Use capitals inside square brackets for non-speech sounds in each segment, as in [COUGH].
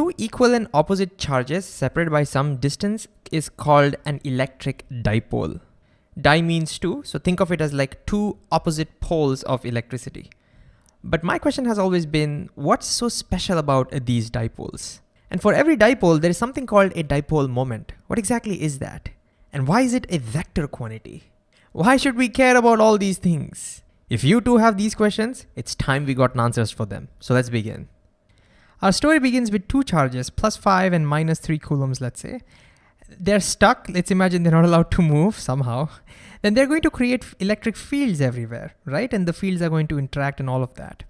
Two equal and opposite charges separated by some distance is called an electric dipole. Di means two, so think of it as like two opposite poles of electricity. But my question has always been, what's so special about these dipoles? And for every dipole, there is something called a dipole moment. What exactly is that? And why is it a vector quantity? Why should we care about all these things? If you too have these questions, it's time we got answers for them. So let's begin. Our story begins with two charges, plus five and minus three coulombs, let's say. They're stuck, let's imagine they're not allowed to move somehow. Then they're going to create electric fields everywhere, right? And the fields are going to interact and all of that.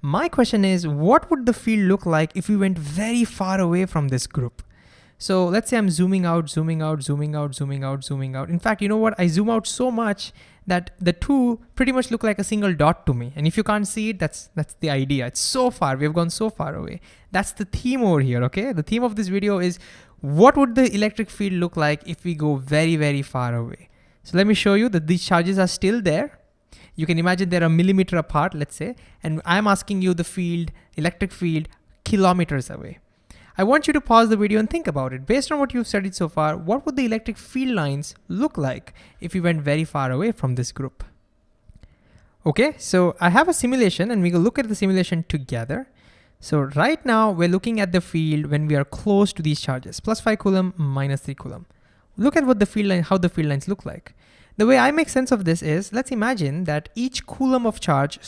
My question is, what would the field look like if we went very far away from this group? So let's say I'm zooming out, zooming out, zooming out, zooming out, zooming out. In fact, you know what? I zoom out so much that the two pretty much look like a single dot to me. And if you can't see it, that's that's the idea. It's so far, we've gone so far away. That's the theme over here, okay? The theme of this video is what would the electric field look like if we go very, very far away? So let me show you that these charges are still there. You can imagine they're a millimeter apart, let's say, and I'm asking you the field, electric field, kilometers away. I want you to pause the video and think about it. Based on what you've studied so far, what would the electric field lines look like if we went very far away from this group? Okay, so I have a simulation and we will look at the simulation together. So right now we're looking at the field when we are close to these charges, plus five coulomb, minus three coulomb. Look at what the field line, how the field lines look like. The way I make sense of this is, let's imagine that each coulomb of charge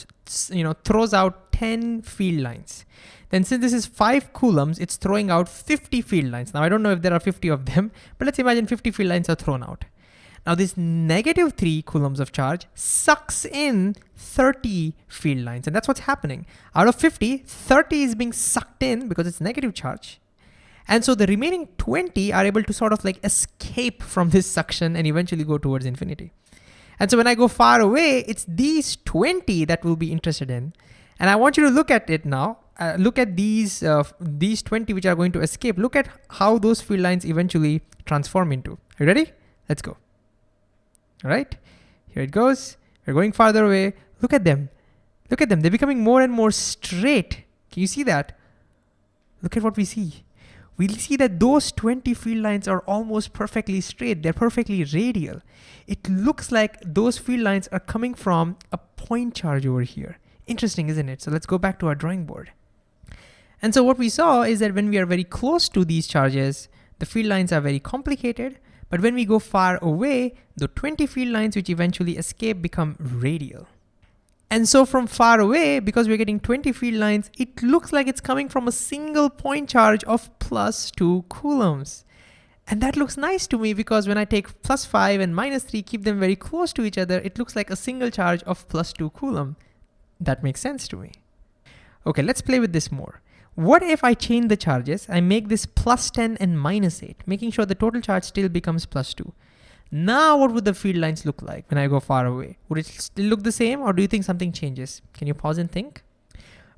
you know, throws out 10 field lines. Then since this is five coulombs, it's throwing out 50 field lines. Now I don't know if there are 50 of them, but let's imagine 50 field lines are thrown out. Now this negative three coulombs of charge sucks in 30 field lines, and that's what's happening. Out of 50, 30 is being sucked in because it's negative charge. And so the remaining 20 are able to sort of like escape from this suction and eventually go towards infinity. And so when I go far away, it's these 20 that we'll be interested in. And I want you to look at it now. Uh, look at these, uh, these 20 which are going to escape. Look at how those field lines eventually transform into. Are you ready? Let's go. All right, here it goes. We're going farther away. Look at them. Look at them. They're becoming more and more straight. Can you see that? Look at what we see. We see that those 20 field lines are almost perfectly straight. They're perfectly radial. It looks like those field lines are coming from a point charge over here. Interesting, isn't it? So let's go back to our drawing board. And so what we saw is that when we are very close to these charges, the field lines are very complicated, but when we go far away, the 20 field lines which eventually escape become radial. And so from far away, because we're getting 20 field lines, it looks like it's coming from a single point charge of plus two coulombs. And that looks nice to me because when I take plus five and minus three, keep them very close to each other, it looks like a single charge of plus two coulomb. That makes sense to me. Okay, let's play with this more. What if I change the charges? I make this plus 10 and minus 8, making sure the total charge still becomes plus 2. Now what would the field lines look like when I go far away? Would it still look the same or do you think something changes? Can you pause and think?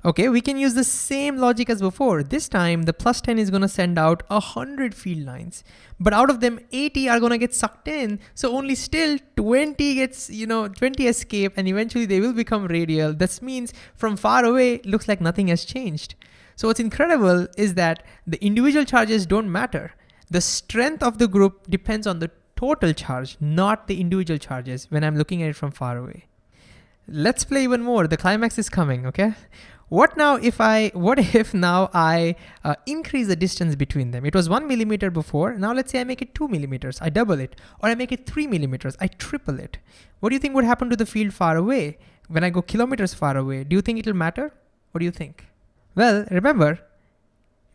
Okay, we can use the same logic as before. This time the plus 10 is gonna send out 100 field lines, but out of them 80 are gonna get sucked in. So only still 20 gets, you know, 20 escape and eventually they will become radial. This means from far away, looks like nothing has changed. So what's incredible is that the individual charges don't matter. The strength of the group depends on the total charge, not the individual charges when I'm looking at it from far away. Let's play even more. The climax is coming, okay? What now if I, what [LAUGHS] if now I uh, increase the distance between them? It was one millimeter before, now let's say I make it two millimeters, I double it, or I make it three millimeters, I triple it. What do you think would happen to the field far away? When I go kilometers far away, do you think it'll matter? What do you think? Well, remember,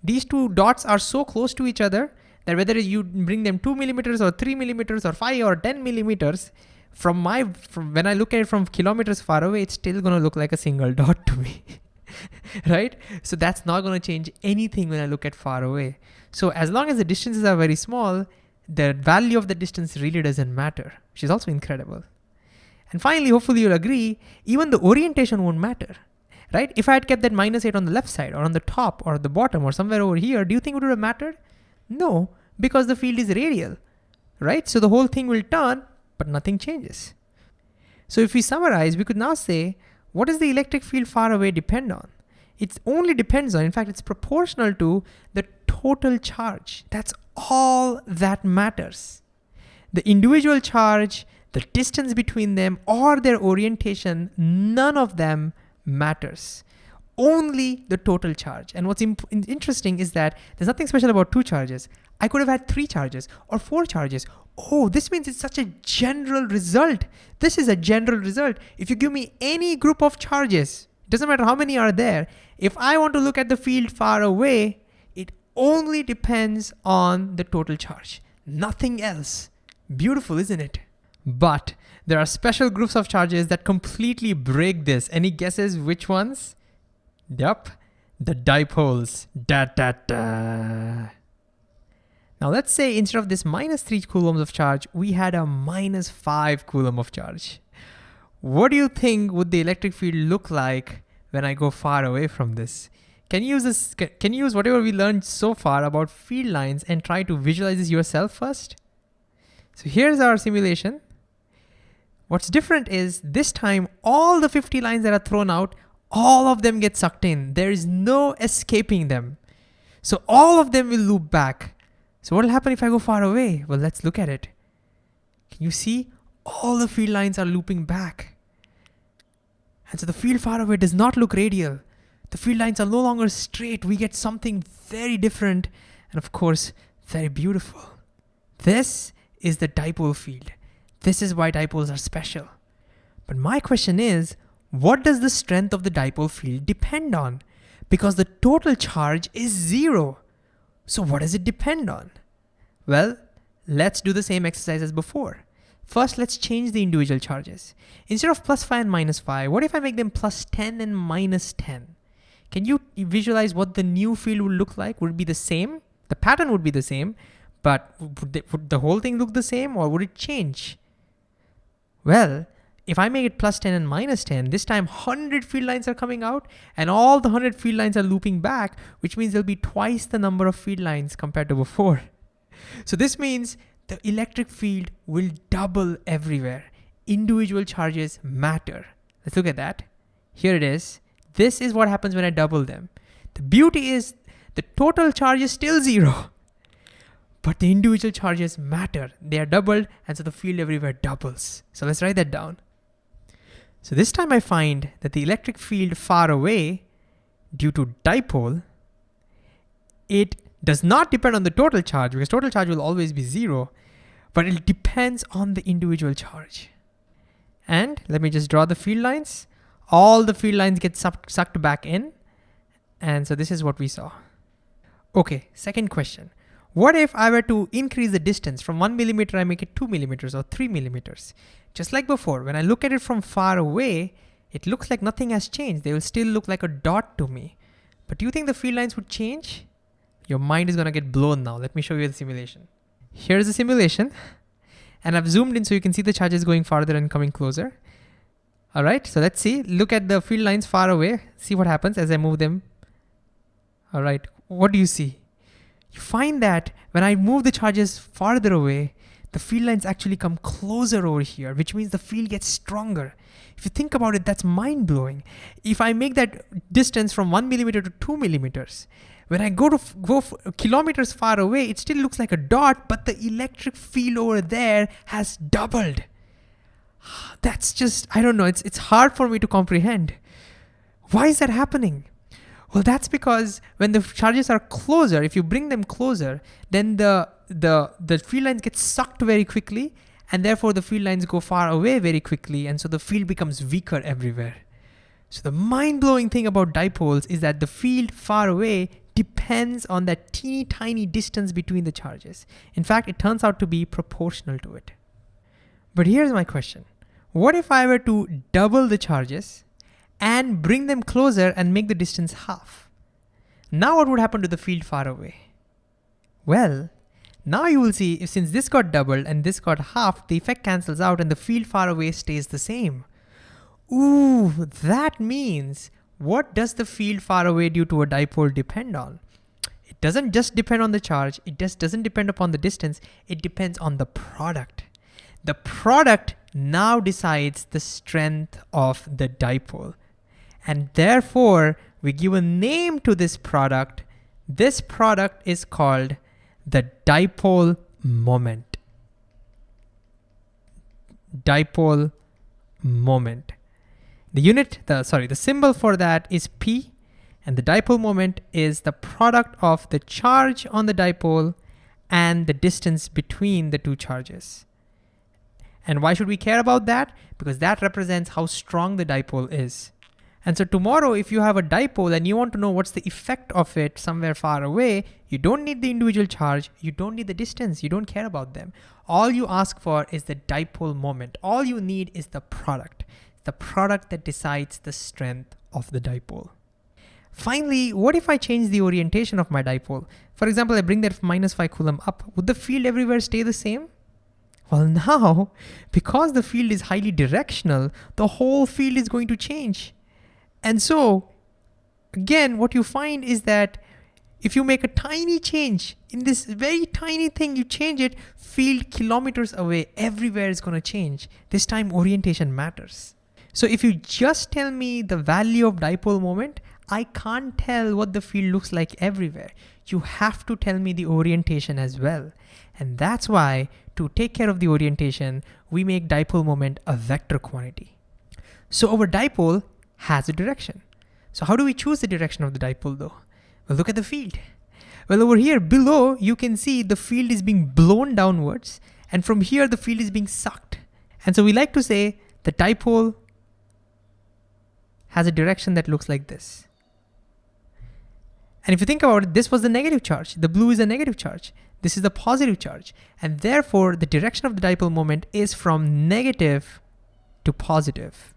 these two dots are so close to each other that whether you bring them two millimeters or three millimeters or five or 10 millimeters, from my, from when I look at it from kilometers far away, it's still gonna look like a single [LAUGHS] dot to me. [LAUGHS] right? So that's not gonna change anything when I look at far away. So as long as the distances are very small, the value of the distance really doesn't matter, which is also incredible. And finally, hopefully you'll agree, even the orientation won't matter, right? If I had kept that minus eight on the left side or on the top or the bottom or somewhere over here, do you think it would have mattered? No, because the field is radial, right? So the whole thing will turn, but nothing changes. So if we summarize, we could now say what does the electric field far away depend on? It only depends on, in fact, it's proportional to the total charge. That's all that matters. The individual charge, the distance between them, or their orientation, none of them matters. Only the total charge. And what's interesting is that there's nothing special about two charges. I could have had three charges or four charges. Oh, this means it's such a general result. This is a general result. If you give me any group of charges, it doesn't matter how many are there, if I want to look at the field far away, it only depends on the total charge, nothing else. Beautiful, isn't it? But there are special groups of charges that completely break this. Any guesses which ones? Yep, the dipoles. Da da da. Now let's say instead of this minus 3 coulombs of charge, we had a minus 5 coulomb of charge. What do you think would the electric field look like when I go far away from this? Can you use this? Can you use whatever we learned so far about field lines and try to visualize this yourself first? So here's our simulation. What's different is this time, all the 50 lines that are thrown out, all of them get sucked in. There is no escaping them. So all of them will loop back. So what will happen if I go far away? Well, let's look at it. Can you see? All the field lines are looping back. And so the field far away does not look radial. The field lines are no longer straight. We get something very different and of course, very beautiful. This is the dipole field. This is why dipoles are special. But my question is, what does the strength of the dipole field depend on? Because the total charge is zero. So what does it depend on? Well, let's do the same exercise as before. First, let's change the individual charges. Instead of plus 5 and minus 5, what if I make them plus 10 and minus 10? Can you visualize what the new field would look like? Would it be the same? The pattern would be the same, but would, would the whole thing look the same or would it change? Well, if I make it plus 10 and minus 10, this time 100 field lines are coming out and all the 100 field lines are looping back, which means there'll be twice the number of field lines compared to before. [LAUGHS] So this means the electric field will double everywhere. Individual charges matter. Let's look at that. Here it is. This is what happens when I double them. The beauty is the total charge is still zero, [LAUGHS] but the individual charges matter. They are doubled and so the field everywhere doubles. So let's write that down. So this time I find that the electric field far away due to dipole, it does not depend on the total charge because total charge will always be zero, but it depends on the individual charge. And let me just draw the field lines. All the field lines get sucked, back in. And so this is what we saw. Okay, second question. What if I were to increase the distance from one millimeter, I make it two millimeters or three millimeters? Just like before, when I look at it from far away, it looks like nothing has changed. They will still look like a dot to me. But do you think the field lines would change? Your mind is gonna get blown now. Let me show you the simulation. Here's the simulation. And I've zoomed in so you can see the charges going farther and coming closer. All right, so let's see. Look at the field lines far away. See what happens as I move them. All right, what do you see? You find that when I move the charges farther away, the field lines actually come closer over here, which means the field gets stronger. If you think about it, that's mind blowing. If I make that distance from one millimeter to two millimeters, when I go to go kilometers far away, it still looks like a dot, but the electric field over there has doubled. That's just, I don't know, it's, it's hard for me to comprehend. Why is that happening? Well, that's because when the charges are closer, if you bring them closer, then the, the, the field lines get sucked very quickly and therefore the field lines go far away very quickly and so the field becomes weaker everywhere. So the mind-blowing thing about dipoles is that the field far away depends on that teeny tiny distance between the charges. In fact, it turns out to be proportional to it. But here's my question. What if I were to double the charges and bring them closer and make the distance half. Now what would happen to the field far away? Well, now you will see if since this got doubled and this got half, the effect cancels out and the field far away stays the same. Ooh, that means what does the field far away due to a dipole depend on? It doesn't just depend on the charge, it just doesn't depend upon the distance, it depends on the product. The product now decides the strength of the dipole. And therefore, we give a name to this product This product is called the dipole moment. Dipole moment. The unit, the sorry, the symbol for that is P and the dipole moment is the product of the charge on the dipole and the distance between the two charges. And why should we care about that? Because that represents how strong the dipole is. And so tomorrow, if you have a dipole and you want to know what's the effect of it somewhere far away, you don't need the individual charge, you don't need the distance, you don't care about them. All you ask for is the dipole moment. All you need is the product, the product that decides the strength of the dipole. Finally, what if I change the orientation of my dipole? For example, I bring that minus 5 coulomb up. Would the field everywhere stay the same? Well [LAUGHS] now, because the field is highly directional, the whole field is going to change. And so, again, what you find is that if you make a tiny change in this very tiny thing, you change it, field kilometers away, everywhere is gonna change. This time orientation matters. So if you just tell me the value of dipole moment, I can't tell what the field looks like everywhere. You have to tell me the orientation as well. And that's why to take care of the orientation, we make dipole moment a vector quantity. So our dipole has a direction. So how do we choose the direction of the dipole though? Well, look at the field. Well, over here below, you can see the field is being blown downwards. And from here, the field is being sucked. And so we like to say the dipole has a direction that looks like this. And if you think about it, this was the negative charge. The blue is a negative charge. This is the positive charge. And therefore, the direction of the dipole moment is from negative to positive.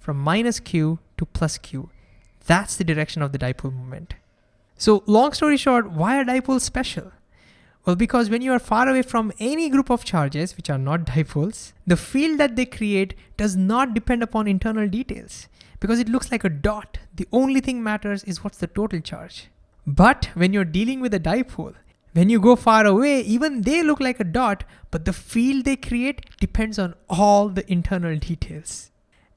From minus q to plus q. That's the direction of the dipole moment. So long story short, why are dipoles special? Well, because when you are far away from any group of charges, which are not [LAUGHS] dipoles, the field that they create does not depend upon internal details because it looks like a dot. The only thing matters is what's the total charge. But when you're dealing with a dipole, when you go far away, even they look like a dot, but the field they create depends on all the internal details.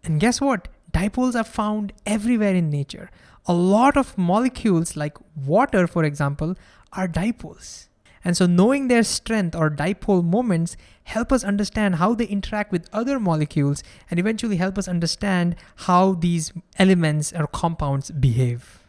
And guess what? Dipoles are found everywhere in nature. A lot of molecules like water, for example, are dipoles. And so knowing their strength or dipole moments help us understand how they interact with other molecules and eventually help us understand how these elements or compounds behave.